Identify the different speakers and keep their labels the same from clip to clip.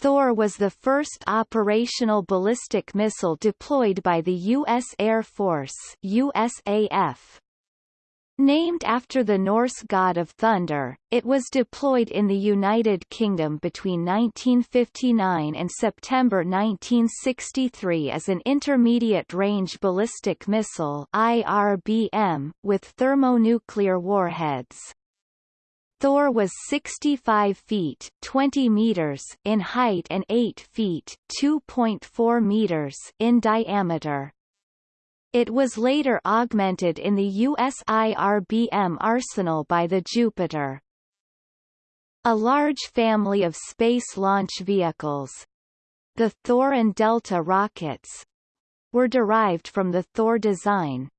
Speaker 1: Thor was the first operational ballistic missile deployed by the U.S. Air Force USAF. Named after the Norse god of thunder, it was deployed in the United Kingdom between 1959 and September 1963 as an intermediate-range ballistic missile IRBM, with thermonuclear warheads. Thor was 65 feet 20 meters in height and 8 feet 2.4 meters in diameter. It was later augmented in the US IRBM arsenal by the Jupiter. A large family of space launch vehicles, the Thor and Delta rockets, were derived from the Thor design.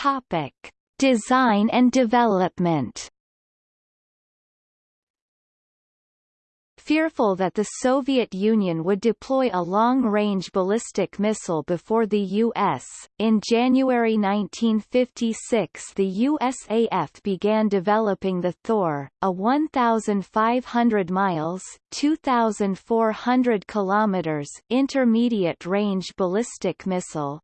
Speaker 1: Topic: Design and development. Fearful that the Soviet Union would deploy a long-range ballistic missile before the U.S., in January 1956 the USAF began developing the Thor, a 1,500 miles 2,400 kilometers intermediate-range ballistic missile.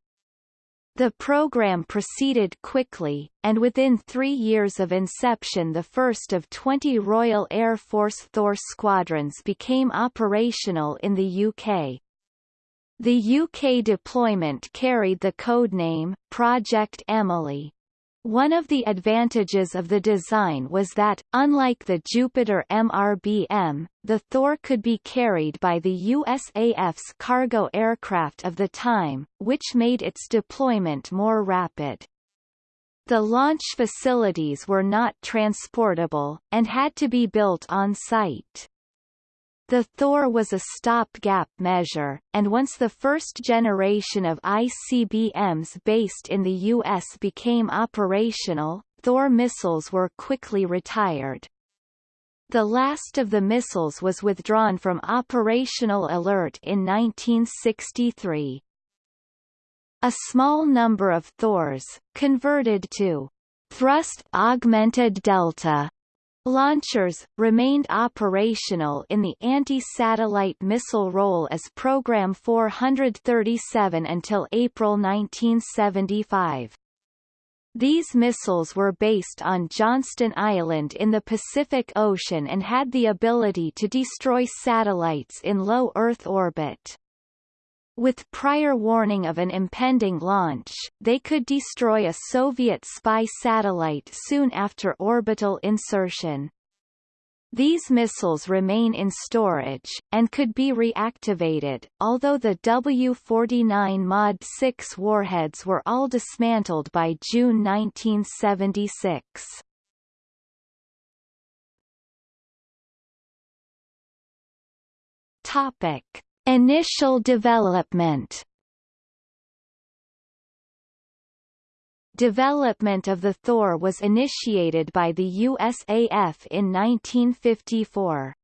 Speaker 1: The program proceeded quickly, and within three years of inception the first of 20 Royal Air Force Thor squadrons became operational in the UK. The UK deployment carried the codename, Project Emily. One of the advantages of the design was that, unlike the Jupiter MRBM, the Thor could be carried by the USAF's cargo aircraft of the time, which made its deployment more rapid. The launch facilities were not transportable, and had to be built on site. The Thor was a stopgap measure, and once the first generation of ICBMs based in the U.S. became operational, Thor missiles were quickly retired. The last of the missiles was withdrawn from operational alert in 1963. A small number of Thors, converted to thrust-augmented delta Launchers, remained operational in the anti-satellite missile role as Program 437 until April 1975. These missiles were based on Johnston Island in the Pacific Ocean and had the ability to destroy satellites in low Earth orbit. With prior warning of an impending launch, they could destroy a Soviet spy satellite soon after orbital insertion. These missiles remain in storage, and could be reactivated, although the W-49 Mod 6 warheads were all dismantled by June 1976. Topic. Initial development Development of the Thor was initiated by the USAF in 1954.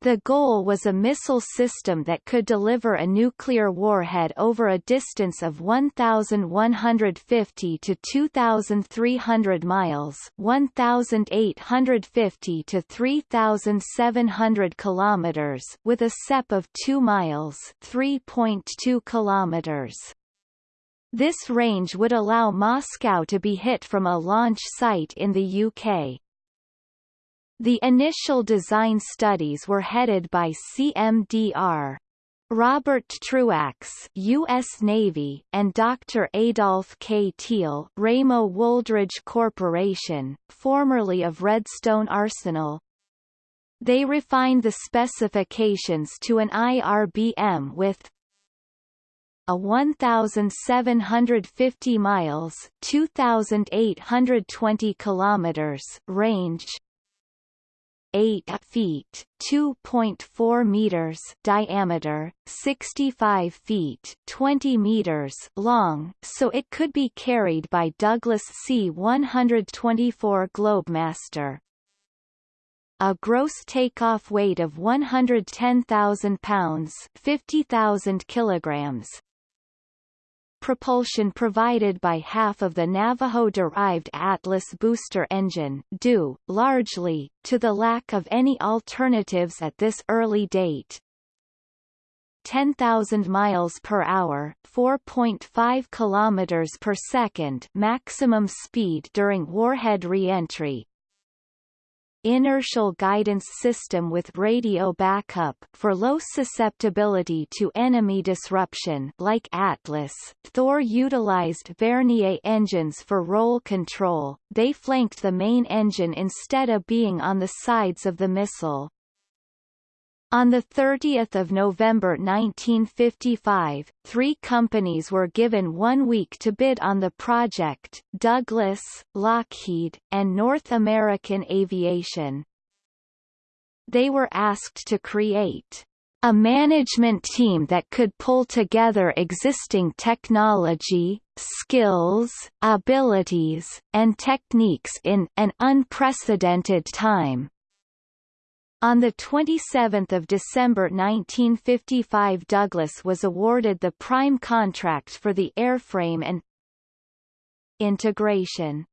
Speaker 1: The goal was a missile system that could deliver a nuclear warhead over a distance of 1,150 to 2,300 miles 1,850 to 3,700 kilometers with a CEP of 2 miles 3.2 kilometers. This range would allow Moscow to be hit from a launch site in the UK. The initial design studies were headed by CMDR. Robert Truax, U.S. Navy, and Dr. Adolph K. Thiel, Ramo Wooldridge Corporation, formerly of Redstone Arsenal. They refined the specifications to an IRBM with a 1,750 miles 2,820 kilometers range 8 feet 2.4 meters diameter, 65 feet 20 meters long, so it could be carried by Douglas C-124 Globemaster. A gross takeoff weight of 110,000 pounds 50,000 kilograms, propulsion provided by half of the Navajo-derived Atlas booster engine, due, largely, to the lack of any alternatives at this early date. 10,000 miles per hour, 4.5 kilometers per second maximum speed during warhead reentry, inertial guidance system with radio backup for low susceptibility to enemy disruption like Atlas. Thor utilized Vernier engines for roll control, they flanked the main engine instead of being on the sides of the missile. On 30 November 1955, three companies were given one week to bid on the project, Douglas, Lockheed, and North American Aviation. They were asked to create a management team that could pull together existing technology, skills, abilities, and techniques in an unprecedented time. On 27 December 1955 Douglas was awarded the prime contract for the airframe and integration.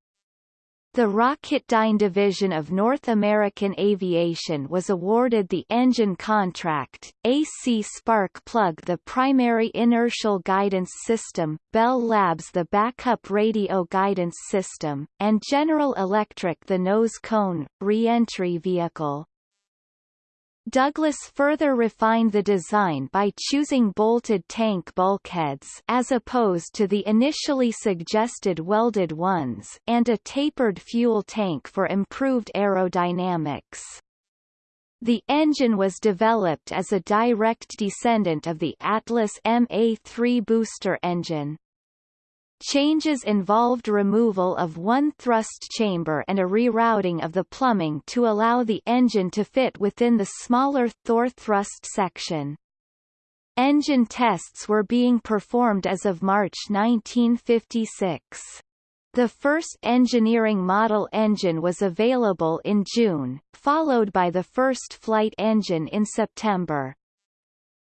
Speaker 1: The Rocketdyne division of North American Aviation was awarded the engine contract, AC Spark Plug the primary inertial guidance system, Bell Labs the backup radio guidance system, and General Electric the nose cone, re-entry vehicle. Douglas further refined the design by choosing bolted tank bulkheads as opposed to the initially suggested welded ones and a tapered fuel tank for improved aerodynamics. The engine was developed as a direct descendant of the Atlas MA-3 booster engine. Changes involved removal of one thrust chamber and a rerouting of the plumbing to allow the engine to fit within the smaller Thor thrust section. Engine tests were being performed as of March 1956. The first engineering model engine was available in June, followed by the first flight engine in September.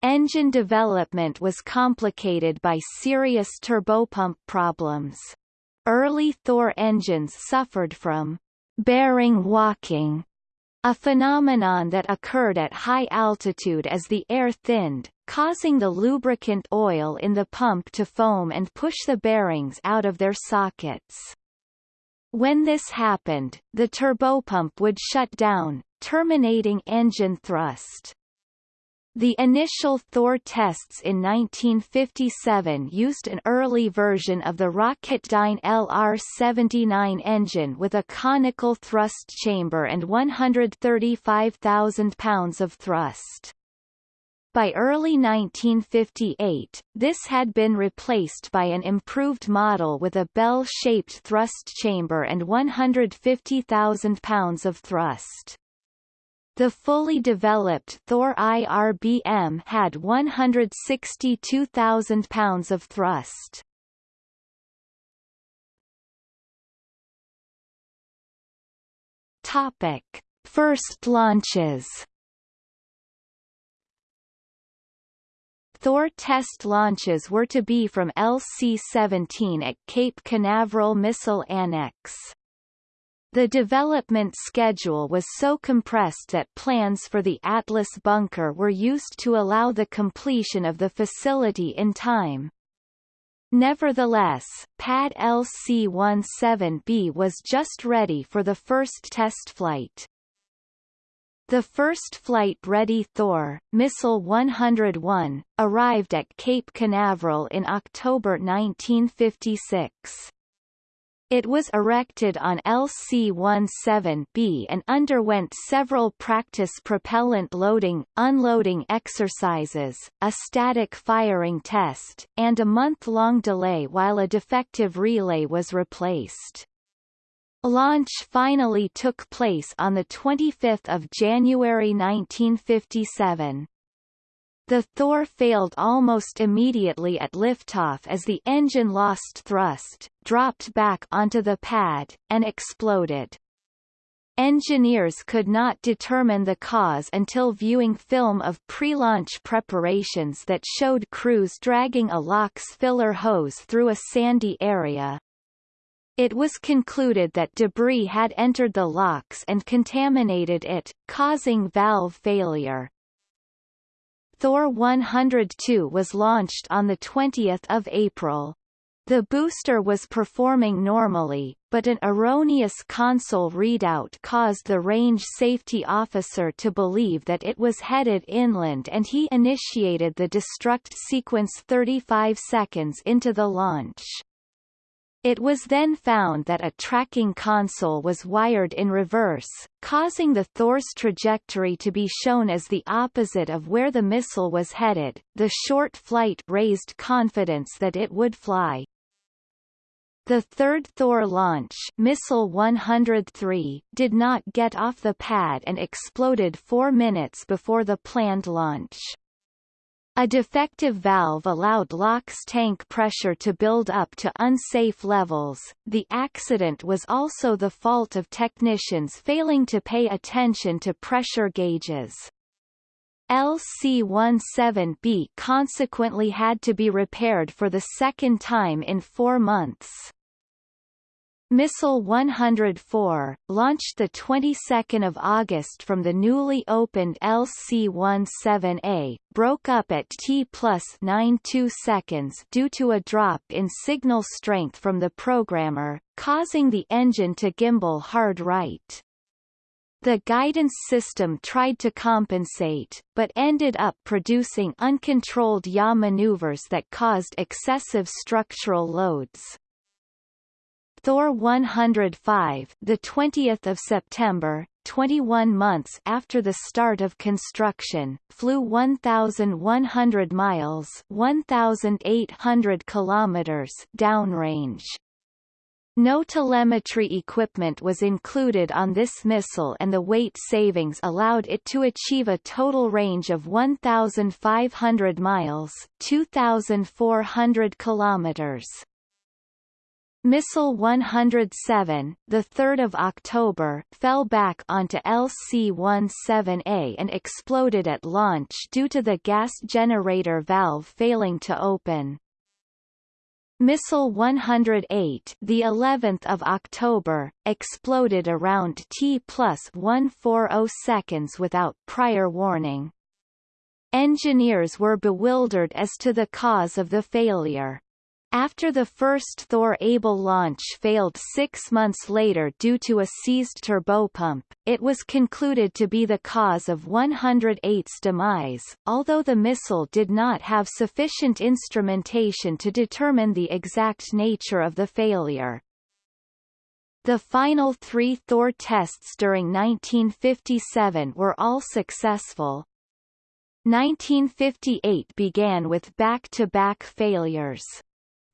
Speaker 1: Engine development was complicated by serious turbopump problems. Early Thor engines suffered from bearing walking, a phenomenon that occurred at high altitude as the air thinned, causing the lubricant oil in the pump to foam and push the bearings out of their sockets. When this happened, the turbopump would shut down, terminating engine thrust. The initial Thor tests in 1957 used an early version of the Rocketdyne LR-79 engine with a conical thrust chamber and 135,000 pounds of thrust. By early 1958, this had been replaced by an improved model with a bell-shaped thrust chamber and 150,000 pounds of thrust. The fully developed Thor IRBM had 162,000 pounds of thrust. Topic: First launches. Thor test launches were to be from LC-17 at Cape Canaveral Missile Annex. The development schedule was so compressed that plans for the Atlas bunker were used to allow the completion of the facility in time. Nevertheless, Pad LC-17B was just ready for the first test flight. The first flight-ready Thor, Missile 101, arrived at Cape Canaveral in October 1956. It was erected on LC-17B and underwent several practice propellant loading, unloading exercises, a static firing test, and a month-long delay while a defective relay was replaced. Launch finally took place on 25 January 1957. The Thor failed almost immediately at liftoff as the engine lost thrust, dropped back onto the pad, and exploded. Engineers could not determine the cause until viewing film of pre-launch preparations that showed crews dragging a LOX filler hose through a sandy area. It was concluded that debris had entered the LOX and contaminated it, causing valve failure. Thor 102 was launched on 20 April. The booster was performing normally, but an erroneous console readout caused the range safety officer to believe that it was headed inland and he initiated the destruct sequence 35 seconds into the launch. It was then found that a tracking console was wired in reverse, causing the Thor's trajectory to be shown as the opposite of where the missile was headed. The short flight raised confidence that it would fly. The third Thor launch Missile 103 did not get off the pad and exploded four minutes before the planned launch. A defective valve allowed LOX tank pressure to build up to unsafe levels. The accident was also the fault of technicians failing to pay attention to pressure gauges. LC-17B consequently had to be repaired for the second time in four months. Missile 104, launched the 22nd of August from the newly opened LC-17A, broke up at T plus 92 seconds due to a drop in signal strength from the programmer, causing the engine to gimbal hard right. The guidance system tried to compensate, but ended up producing uncontrolled yaw maneuvers that caused excessive structural loads. Thor 105, the 20th of September, 21 months after the start of construction, flew 1100 miles, 1800 kilometers downrange. No telemetry equipment was included on this missile and the weight savings allowed it to achieve a total range of 1,500 miles 2,400 kilometers. Missile 107, the 3rd of October, fell back onto LC-17A and exploded at launch due to the gas generator valve failing to open. Missile 108, the 11th of October, exploded around T plus 140 seconds without prior warning. Engineers were bewildered as to the cause of the failure. After the first Thor Able launch failed six months later due to a seized turbopump, it was concluded to be the cause of 108's demise, although the missile did not have sufficient instrumentation to determine the exact nature of the failure. The final three Thor tests during 1957 were all successful. 1958 began with back-to-back -back failures.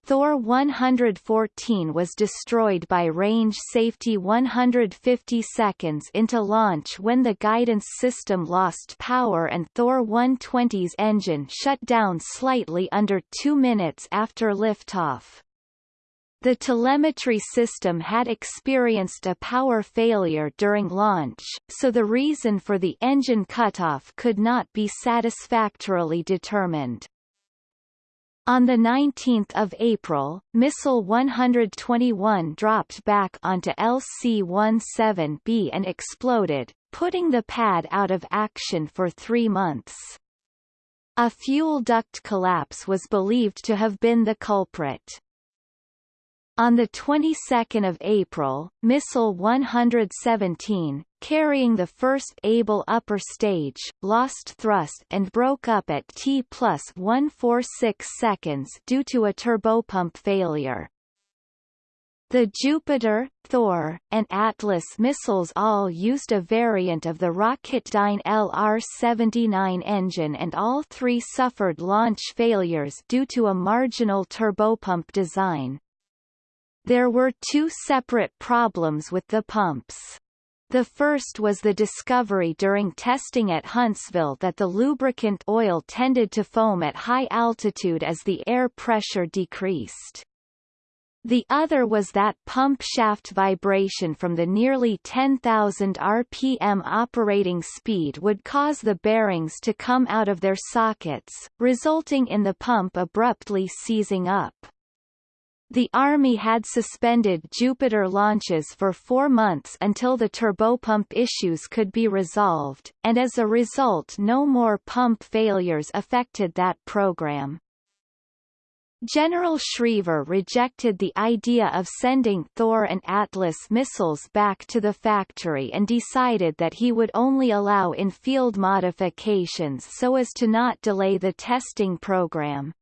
Speaker 1: Thor 114 was destroyed by range safety 150 seconds into launch when the guidance system lost power and Thor 120's engine shut down slightly under two minutes after liftoff. The telemetry system had experienced a power failure during launch, so the reason for the engine cutoff could not be satisfactorily determined. On 19 April, Missile 121 dropped back onto LC-17B and exploded, putting the pad out of action for three months. A fuel duct collapse was believed to have been the culprit. On the 22nd of April, Missile 117, carrying the first Able upper stage, lost thrust and broke up at T plus 146 seconds due to a turbopump failure. The Jupiter, Thor, and Atlas missiles all used a variant of the Rocketdyne LR-79 engine and all three suffered launch failures due to a marginal turbopump design. There were two separate problems with the pumps. The first was the discovery during testing at Huntsville that the lubricant oil tended to foam at high altitude as the air pressure decreased. The other was that pump shaft vibration from the nearly 10,000 rpm operating speed would cause the bearings to come out of their sockets, resulting in the pump abruptly seizing up. The Army had suspended Jupiter launches for four months until the turbopump issues could be resolved, and as a result no more pump failures affected that program. General Schriever rejected the idea of sending Thor and Atlas missiles back to the factory and decided that he would only allow in-field modifications so as to not delay the testing program.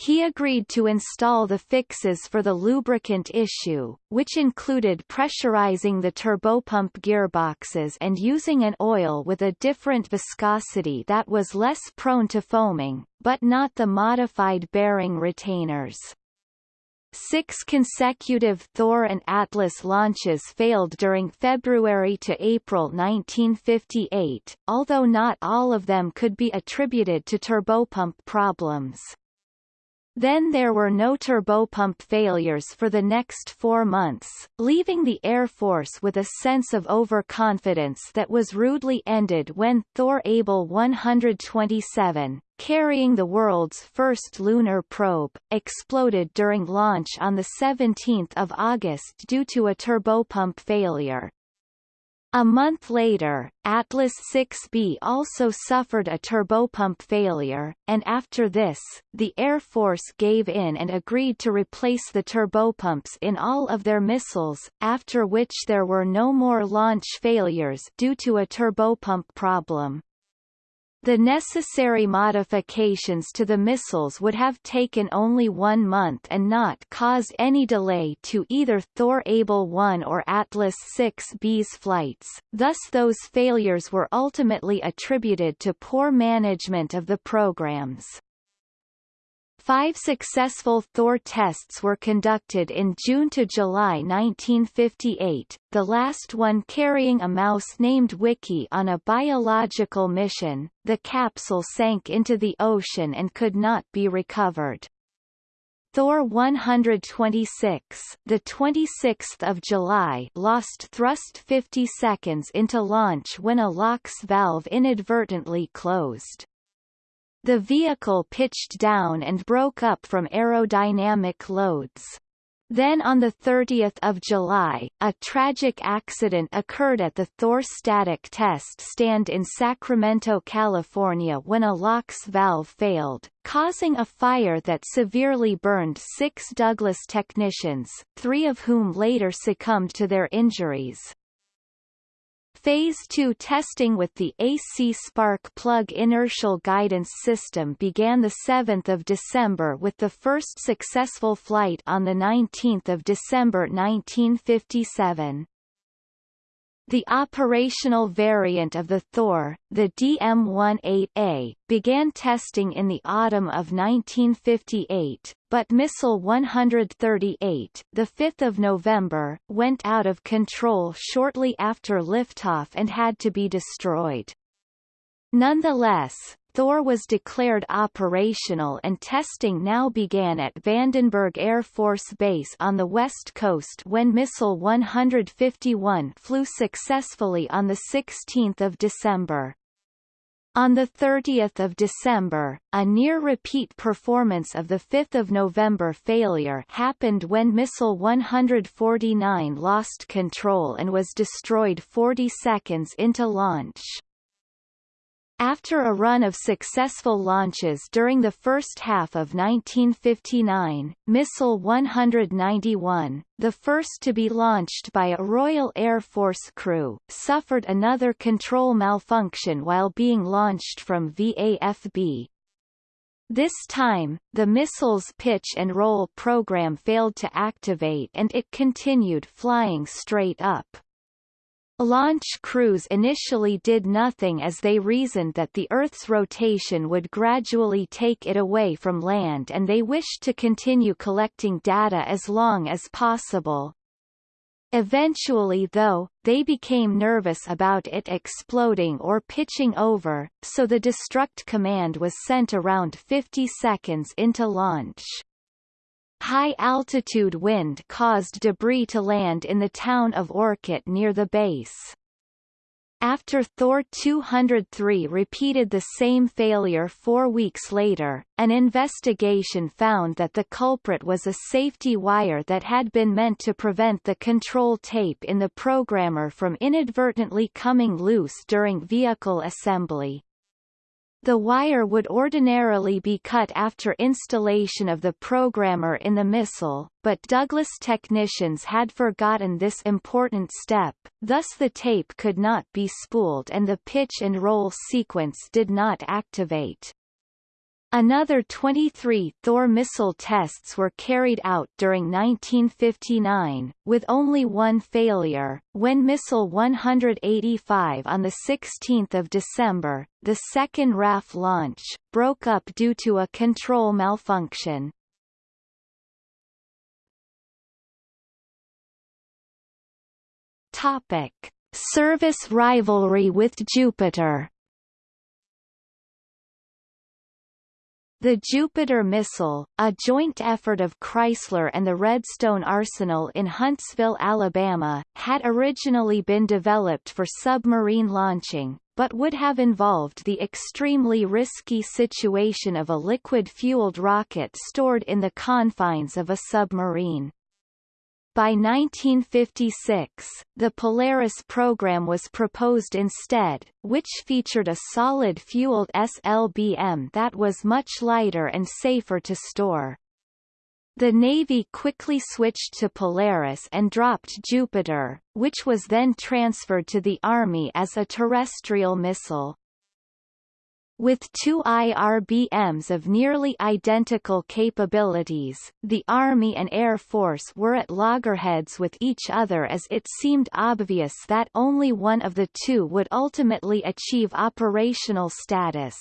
Speaker 1: He agreed to install the fixes for the lubricant issue, which included pressurizing the turbopump gearboxes and using an oil with a different viscosity that was less prone to foaming, but not the modified bearing retainers. Six consecutive Thor and Atlas launches failed during February to April 1958, although not all of them could be attributed to turbopump problems. Then there were no turbopump failures for the next four months, leaving the Air Force with a sense of overconfidence that was rudely ended when Thor Able 127, carrying the world's first lunar probe, exploded during launch on 17 August due to a turbopump failure. A month later, Atlas 6B also suffered a turbopump failure, and after this, the Air Force gave in and agreed to replace the turbopumps in all of their missiles, after which there were no more launch failures due to a turbopump problem. The necessary modifications to the missiles would have taken only one month and not caused any delay to either Thor Able 1 or Atlas 6B's flights, thus those failures were ultimately attributed to poor management of the programs. Five successful Thor tests were conducted in June to July 1958, the last one carrying a mouse named Wickie on a biological mission. The capsule sank into the ocean and could not be recovered. Thor 126, the 26th of July, lost thrust 50 seconds into launch when a LOX valve inadvertently closed. The vehicle pitched down and broke up from aerodynamic loads. Then on 30 July, a tragic accident occurred at the Thor static test stand in Sacramento, California when a LOX valve failed, causing a fire that severely burned six Douglas technicians, three of whom later succumbed to their injuries. Phase 2 testing with the AC Spark plug inertial guidance system began 7 December with the first successful flight on 19 December 1957. The operational variant of the Thor, the DM-18A, began testing in the autumn of 1958, but Missile 138, the 5th of November, went out of control shortly after liftoff and had to be destroyed. Nonetheless, Thor was declared operational and testing now began at Vandenberg Air Force Base on the west coast when Missile 151 flew successfully on 16 December. On 30 December, a near-repeat performance of the 5 November failure happened when Missile 149 lost control and was destroyed 40 seconds into launch. After a run of successful launches during the first half of 1959, Missile 191, the first to be launched by a Royal Air Force crew, suffered another control malfunction while being launched from VAFB. This time, the missile's pitch and roll program failed to activate and it continued flying straight up. Launch crews initially did nothing as they reasoned that the Earth's rotation would gradually take it away from land and they wished to continue collecting data as long as possible. Eventually though, they became nervous about it exploding or pitching over, so the destruct command was sent around 50 seconds into launch. High-altitude wind caused debris to land in the town of Orcutt near the base. After Thor 203 repeated the same failure four weeks later, an investigation found that the culprit was a safety wire that had been meant to prevent the control tape in the programmer from inadvertently coming loose during vehicle assembly. The wire would ordinarily be cut after installation of the programmer in the missile, but Douglas technicians had forgotten this important step, thus the tape could not be spooled and the pitch and roll sequence did not activate. Another 23 Thor missile tests were carried out during 1959, with only one failure. When missile 185 on 16 December, the second RAF launch, broke up due to a control malfunction. Topic. Service rivalry with Jupiter The Jupiter missile, a joint effort of Chrysler and the Redstone Arsenal in Huntsville, Alabama, had originally been developed for submarine launching, but would have involved the extremely risky situation of a liquid-fueled rocket stored in the confines of a submarine. By 1956, the Polaris program was proposed instead, which featured a solid-fueled SLBM that was much lighter and safer to store. The Navy quickly switched to Polaris and dropped Jupiter, which was then transferred to the Army as a terrestrial missile. With two IRBMs of nearly identical capabilities, the Army and Air Force were at loggerheads with each other as it seemed obvious that only one of the two would ultimately achieve operational status.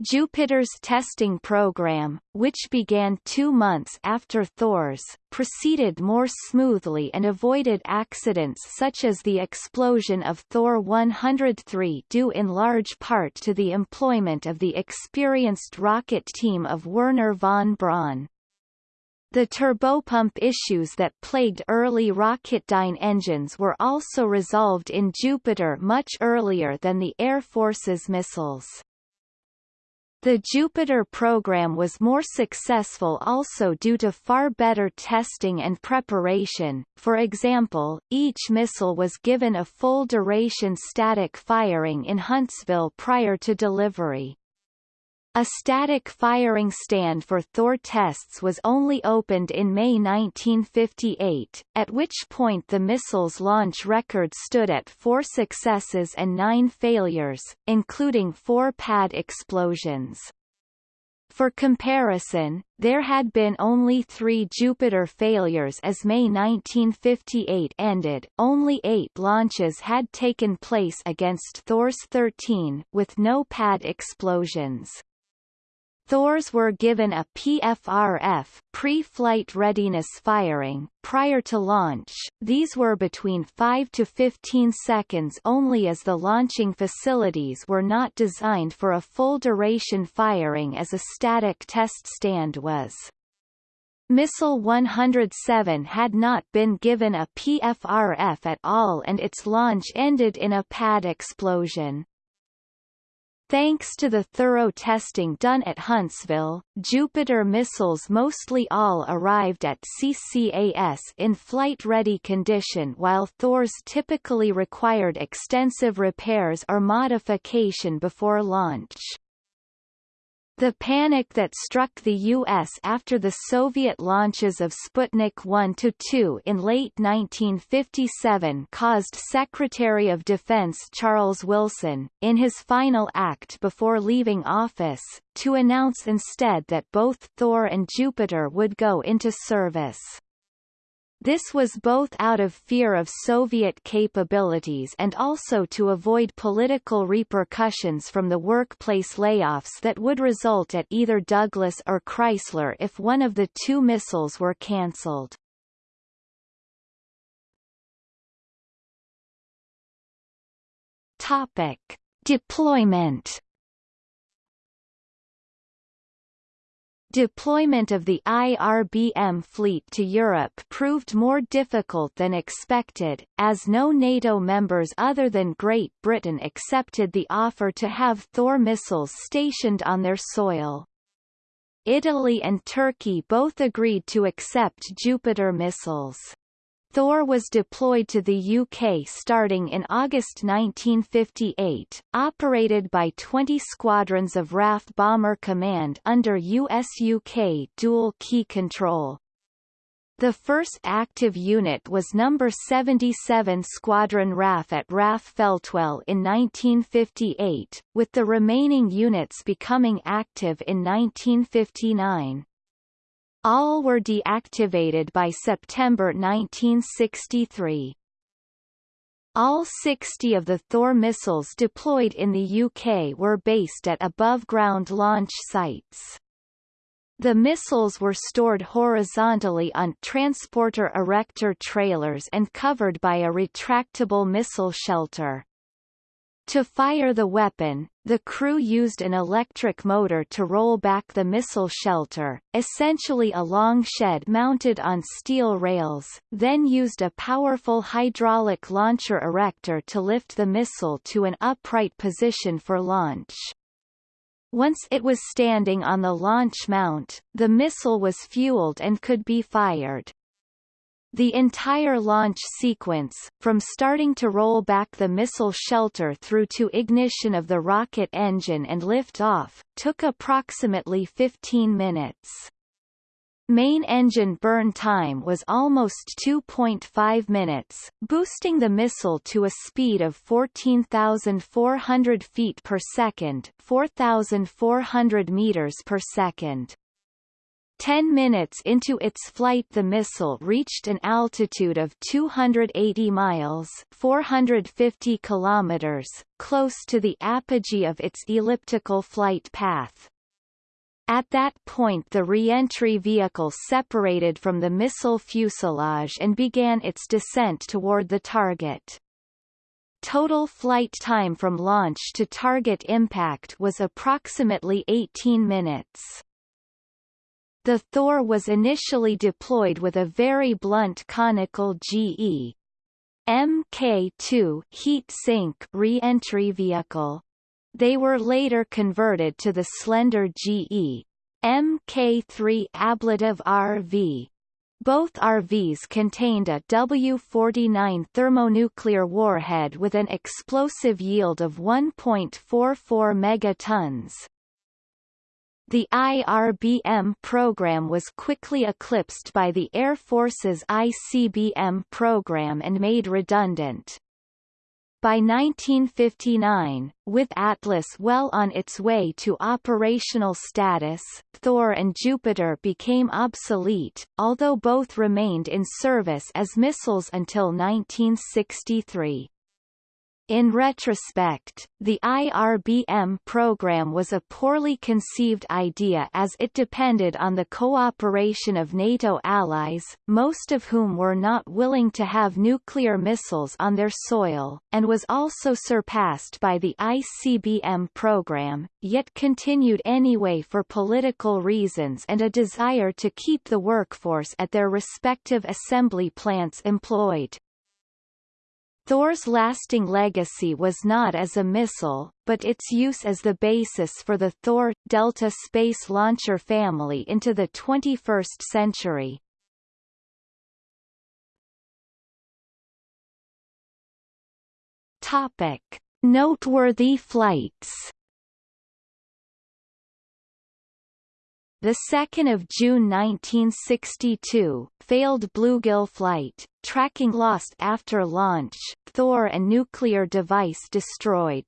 Speaker 1: Jupiter's testing program, which began two months after Thor's, proceeded more smoothly and avoided accidents such as the explosion of Thor 103 due in large part to the employment of the experienced rocket team of Wernher von Braun. The turbopump issues that plagued early Rocketdyne engines were also resolved in Jupiter much earlier than the Air Force's missiles. The Jupiter program was more successful also due to far better testing and preparation, for example, each missile was given a full-duration static firing in Huntsville prior to delivery. A static firing stand for Thor tests was only opened in May 1958, at which point the missile's launch record stood at four successes and nine failures, including four pad explosions. For comparison, there had been only three Jupiter failures as May 1958 ended, only eight launches had taken place against Thor's 13, with no pad explosions. Thors were given a PFRF pre-flight readiness firing prior to launch. These were between 5 to 15 seconds only as the launching facilities were not designed for a full duration firing as a static test stand was. Missile 107 had not been given a PFRF at all and its launch ended in a pad explosion. Thanks to the thorough testing done at Huntsville, Jupiter missiles mostly all arrived at CCAS in flight-ready condition while Thors typically required extensive repairs or modification before launch. The panic that struck the U.S. after the Soviet launches of Sputnik 1-2 in late 1957 caused Secretary of Defense Charles Wilson, in his final act before leaving office, to announce instead that both Thor and Jupiter would go into service. This was both out of fear of Soviet capabilities and also to avoid political repercussions from the workplace layoffs that would result at either Douglas or Chrysler if one of the two missiles were cancelled. Topic. Deployment Deployment of the IRBM fleet to Europe proved more difficult than expected, as no NATO members other than Great Britain accepted the offer to have Thor missiles stationed on their soil. Italy and Turkey both agreed to accept Jupiter missiles. Thor was deployed to the UK starting in August 1958, operated by 20 squadrons of RAF Bomber Command under US-UK dual-key control. The first active unit was No. 77 Squadron RAF at RAF Feltwell in 1958, with the remaining units becoming active in 1959. All were deactivated by September 1963. All 60 of the Thor missiles deployed in the UK were based at above-ground launch sites. The missiles were stored horizontally on transporter erector trailers and covered by a retractable missile shelter. To fire the weapon, the crew used an electric motor to roll back the missile shelter, essentially a long shed mounted on steel rails, then used a powerful hydraulic launcher erector to lift the missile to an upright position for launch. Once it was standing on the launch mount, the missile was fueled and could be fired. The entire launch sequence, from starting to roll back the missile shelter through to ignition of the rocket engine and lift off, took approximately 15 minutes. Main engine burn time was almost 2.5 minutes, boosting the missile to a speed of 14,400 feet per second 4,400 meters per second. Ten minutes into its flight the missile reached an altitude of 280 miles 450 kilometers, close to the apogee of its elliptical flight path. At that point the re-entry vehicle separated from the missile fuselage and began its descent toward the target. Total flight time from launch to target impact was approximately 18 minutes. The Thor was initially deployed with a very blunt conical GE Mk2 heat sink re-entry vehicle. They were later converted to the slender GE Mk3 ablative RV. Both RVs contained a W-49 thermonuclear warhead with an explosive yield of 1.44 megatons. The IRBM program was quickly eclipsed by the Air Force's ICBM program and made redundant. By 1959, with Atlas well on its way to operational status, Thor and Jupiter became obsolete, although both remained in service as missiles until 1963. In retrospect, the IRBM program was a poorly conceived idea as it depended on the cooperation of NATO allies, most of whom were not willing to have nuclear missiles on their soil, and was also surpassed by the ICBM program, yet continued anyway for political reasons and a desire to keep the workforce at their respective assembly plants employed. Thor's lasting legacy was not as a missile, but its use as the basis for the Thor Delta space launcher family into the 21st century. Topic: Noteworthy flights. The 2nd of June 1962, failed Bluegill flight, tracking lost after launch, Thor and nuclear device destroyed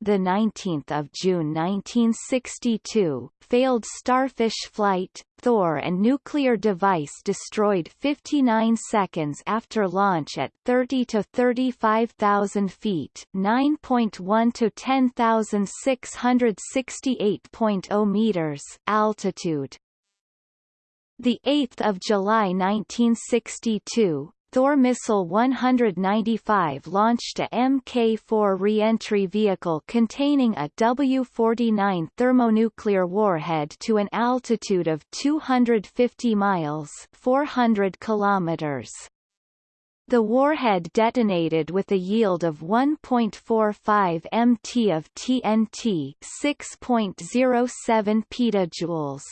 Speaker 1: the 19th of June 1962, failed Starfish flight, Thor and nuclear device destroyed 59 seconds after launch at 30 to 35,000 feet, 9.1 to 10,668.0 meters altitude. The 8th of July 1962, Thor Missile 195 launched a Mk-4 reentry vehicle containing a W-49 thermonuclear warhead to an altitude of 250 miles 400 kilometers. The warhead detonated with a yield of 1.45 mt of TNT 6.07 petajoules.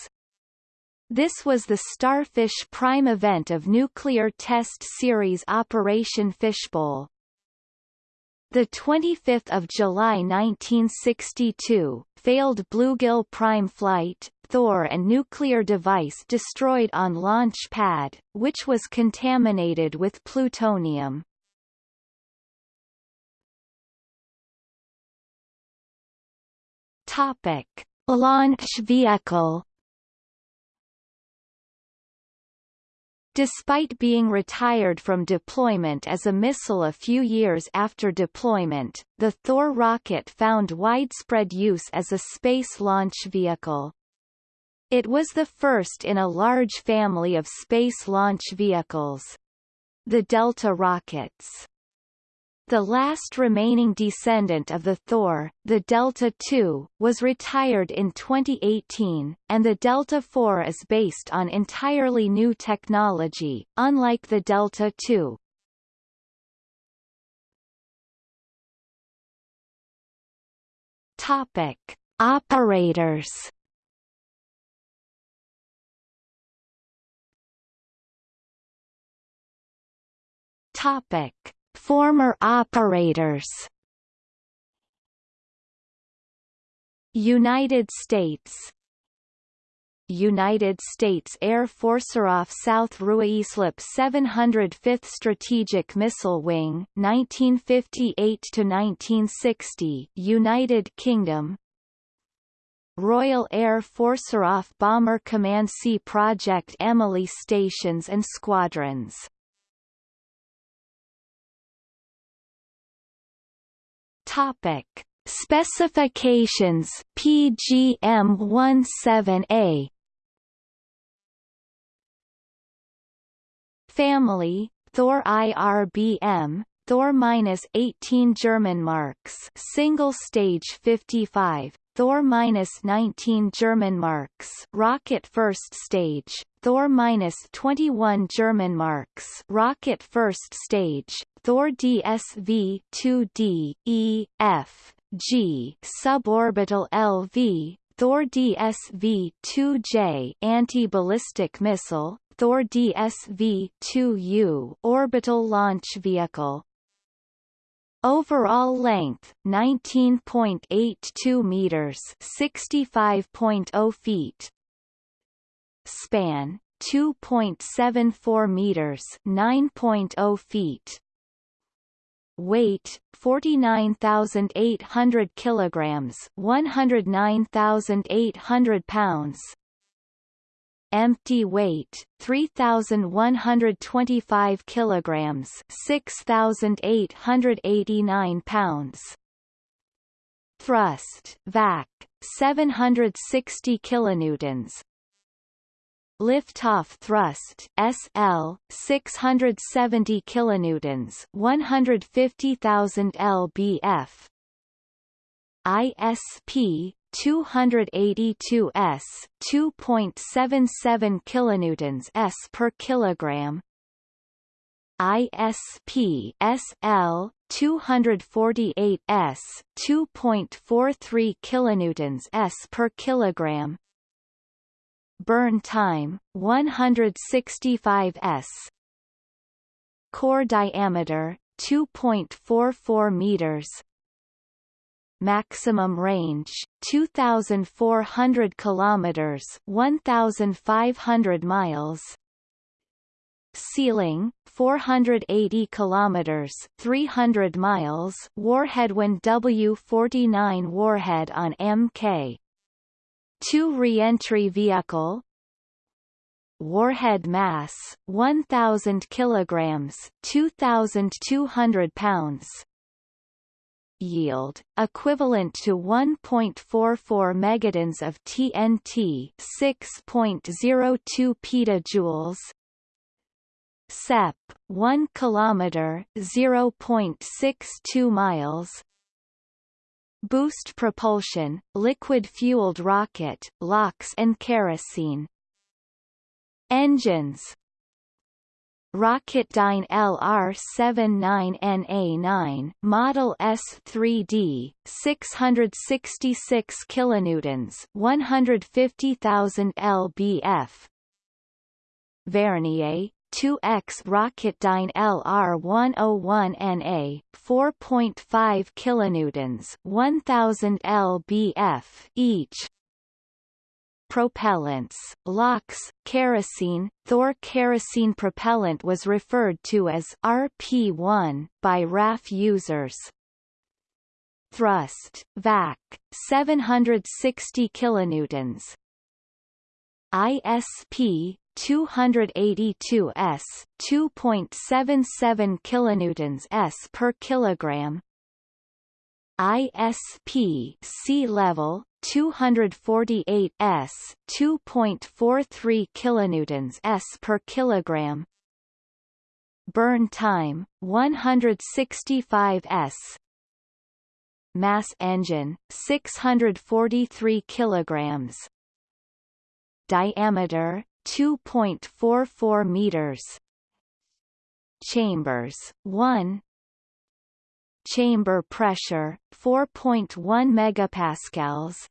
Speaker 1: This was the Starfish Prime event of Nuclear Test Series Operation Fishbowl. The 25th of July 1962, failed Bluegill Prime flight, Thor and nuclear device destroyed on launch pad, which was contaminated with plutonium. Topic: Launch vehicle Despite being retired from deployment as a missile a few years after deployment, the Thor rocket found widespread use as a space launch vehicle. It was the first in a large family of space launch vehicles. The Delta rockets the last remaining descendant of the Thor, the Delta II, was retired in 2018, and the Delta IV is based on entirely new technology, unlike the Delta II. Topic: Operators. Topic: Former operators. United States. United States Air Force off South Ruislip 705th Strategic Missile Wing 1958 to 1960 United Kingdom. Royal Air Force off Bomber Command C Project Emily stations and squadrons Topic: Specifications PGM-17A Family Thor IRBM Thor minus 18 German marks. Single stage 55 Thor minus 19 German marks. Rocket first stage Thor minus 21 German marks. Rocket first stage. Thor DSV 2D E F G. Suborbital LV Thor DSV 2J anti-ballistic missile. Thor DSV 2U orbital launch vehicle. Overall length 19.82 meters, 65.0 feet. Span 2.74 meters, 9.0 feet. Weight 49,800 kilograms 109,800 pounds. Empty weight 3125 kilograms 6889 pounds. Thrust vac 760 kilonewtons Liftoff thrust SL 670 kilonewtons 150,000 lbf. ISP 282s 2.77 kilonewtons s per kilogram. ISP SL 248s 2.43 kilonewtons s per kilogram burn time 165 s. Core diameter 2.44 meters. Maximum range 2400 kilometers 1500 miles. Ceiling 480 kilometers 300 miles. Warhead when W49 warhead on MK 2 re-entry vehicle Warhead mass 1000 kilograms 2200 pounds. Yield equivalent to 1.44 megatons of TNT 6.02 petajoules. CEP 1 kilometer 0.62 miles Boost propulsion, liquid-fueled rocket, LOX and kerosene. Engines Rocketdyne LR79NA9 Model S3D 666 kilonewtons 150,000 lbf Vernier 2X Rocketdyne LR101NA 4.5 kilonewtons 1000 lbf each Propellants, LOX, kerosene, Thor kerosene propellant was referred to as RP1 by RAF users. Thrust, VAC, 760 kilonewtons. ISP, 282 s 2.77 kilonewtons s per kilogram. ISP sea level 248 s 2.43 kilonewtons s per kilogram. Burn time 165 s. Mass engine 643 kilograms. Diameter 2.44 meters. Chambers 1 chamber pressure 4.1 megapascals.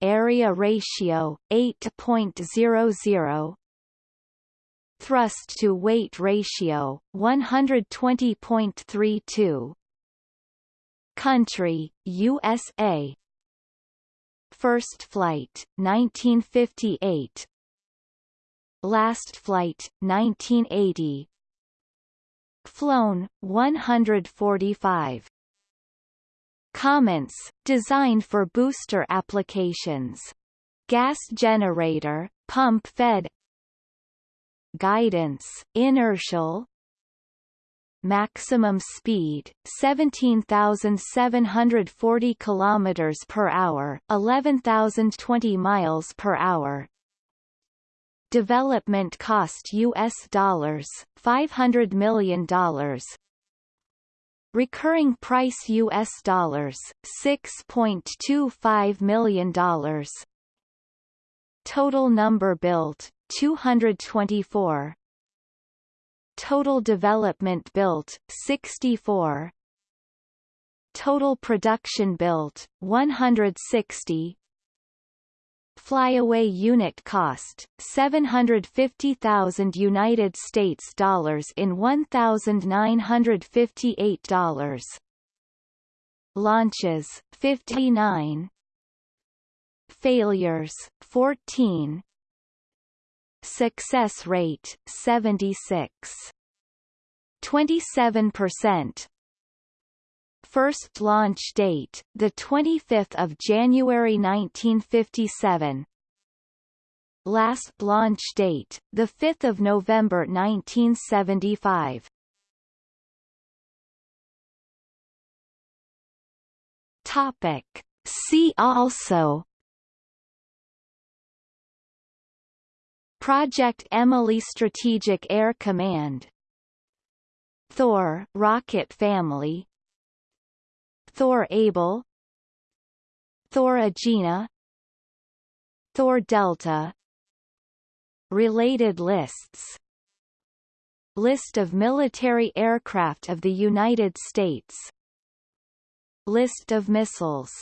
Speaker 1: Area ratio 8.00 thrust to weight ratio 120.32 country USA first flight 1958 Last flight, 1980 Flown, 145 Comments, designed for booster applications. Gas generator, pump fed Guidance, inertial Maximum speed 17,740 kilometers per hour, 11,020 miles per hour. Development cost US dollars 500 million dollars. Recurring price US dollars 6.25 million dollars. Total number built 224. Total development built 64. Total production built 160 flyaway unit cost 750,000 United States dollars in $1,958 launches 59 failures 14 success rate 76 27% first launch date, 25 January 1957 Last launch date, 5 November 1975 Topic. See also. Project Emily Strategic Air Command. Thor rocket family Thor Able Thor Agena Thor Delta. Related lists. List of military aircraft of the United States. List of missiles